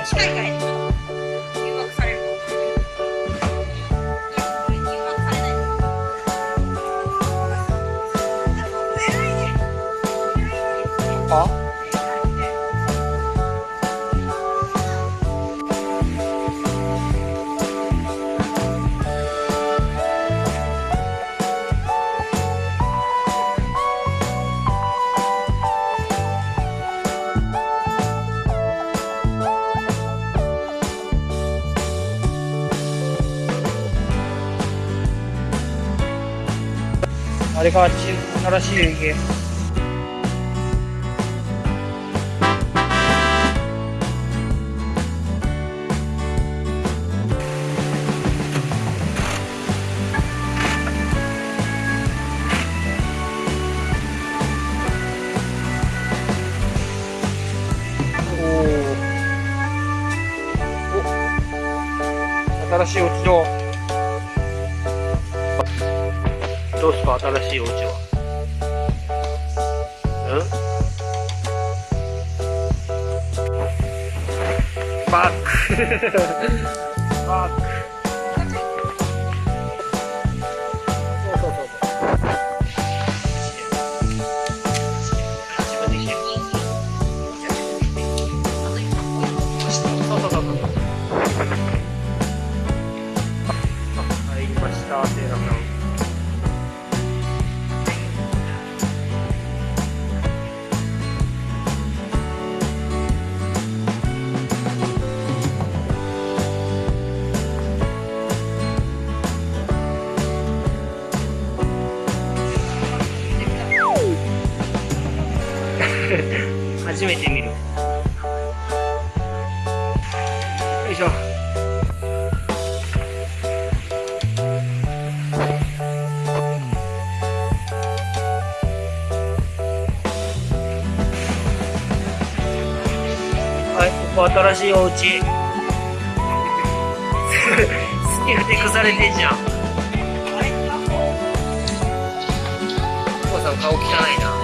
いっ。あれか、ち新しい家。新しいお家どどうすか新しいお家は？うん？バック。バック。そうそうそうそう。自分できる。そうそうそうそう。あ入りました、めて見る。よいしょ。はい、ここ新しいお家。すげえふてくされてんじゃん。お父さん顔汚いな。